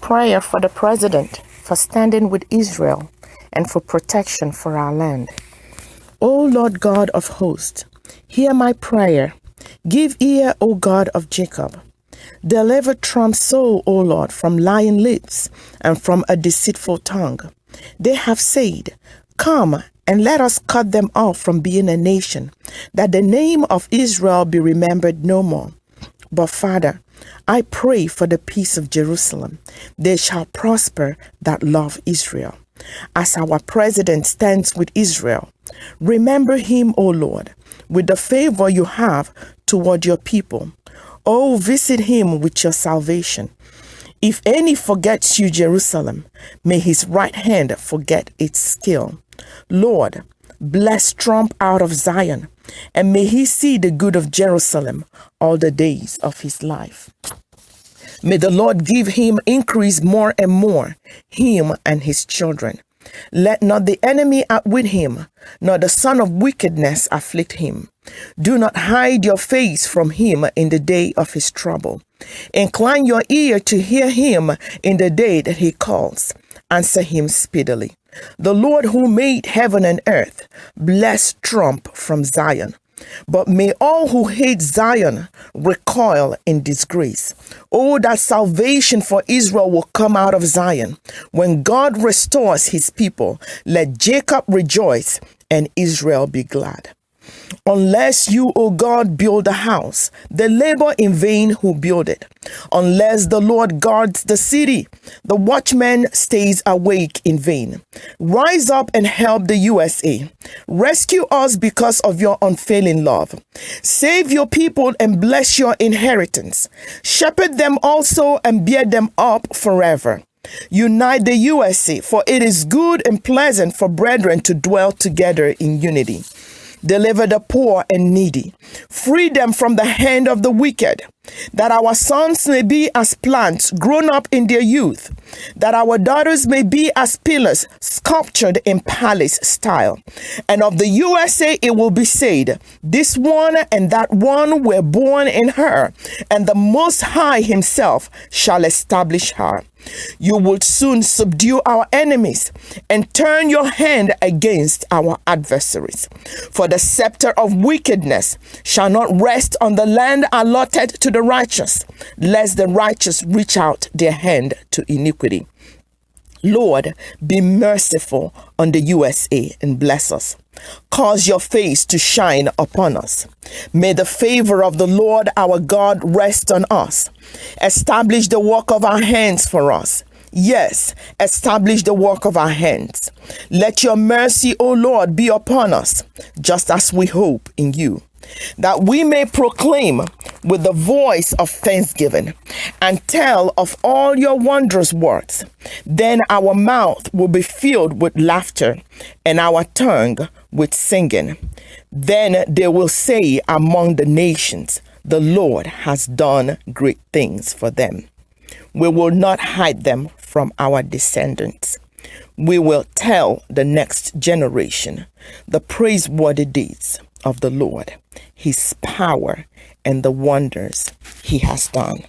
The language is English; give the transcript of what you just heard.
Prayer for the President for standing with Israel and for protection for our land. O Lord God of hosts, hear my prayer. Give ear, O God of Jacob. Deliver Trump's soul, O Lord, from lying lips and from a deceitful tongue. They have said, Come and let us cut them off from being a nation, that the name of Israel be remembered no more. But Father, I pray for the peace of Jerusalem. They shall prosper that love Israel. As our president stands with Israel, remember him, O Lord, with the favor you have toward your people. Oh, visit him with your salvation. If any forgets you, Jerusalem, may his right hand forget its skill. Lord, bless Trump out of Zion, and may he see the good of Jerusalem all the days of his life. May the Lord give him increase more and more, him and his children. Let not the enemy outwit him, nor the son of wickedness afflict him. Do not hide your face from him in the day of his trouble. Incline your ear to hear him in the day that he calls. Answer him speedily. The Lord who made heaven and earth bless Trump from Zion. But may all who hate Zion recoil in disgrace. Oh, that salvation for Israel will come out of Zion. When God restores his people, let Jacob rejoice and Israel be glad. Unless you, O God, build a house, they labor in vain who build it. Unless the Lord guards the city, the watchman stays awake in vain. Rise up and help the USA. Rescue us because of your unfailing love. Save your people and bless your inheritance. Shepherd them also and bear them up forever. Unite the USA, for it is good and pleasant for brethren to dwell together in unity. Deliver the poor and needy. Free them from the hand of the wicked, that our sons may be as plants grown up in their youth, that our daughters may be as pillars sculptured in palace style. And of the USA it will be said, This one and that one were born in her, and the Most High Himself shall establish her. You will soon subdue our enemies and turn your hand against our adversaries. For the scepter of wickedness shall not rest on the land allotted to the righteous, lest the righteous reach out their hand to iniquity. Lord, be merciful on the USA and bless us. Cause your face to shine upon us. May the favor of the Lord our God rest on us. Establish the work of our hands for us. Yes, establish the work of our hands. Let your mercy, O Lord, be upon us, just as we hope in you that we may proclaim with the voice of thanksgiving and tell of all your wondrous works. Then our mouth will be filled with laughter and our tongue with singing. Then they will say among the nations, The Lord has done great things for them. We will not hide them from our descendants. We will tell the next generation the praiseworthy deeds of the Lord, his power, and the wonders he has done.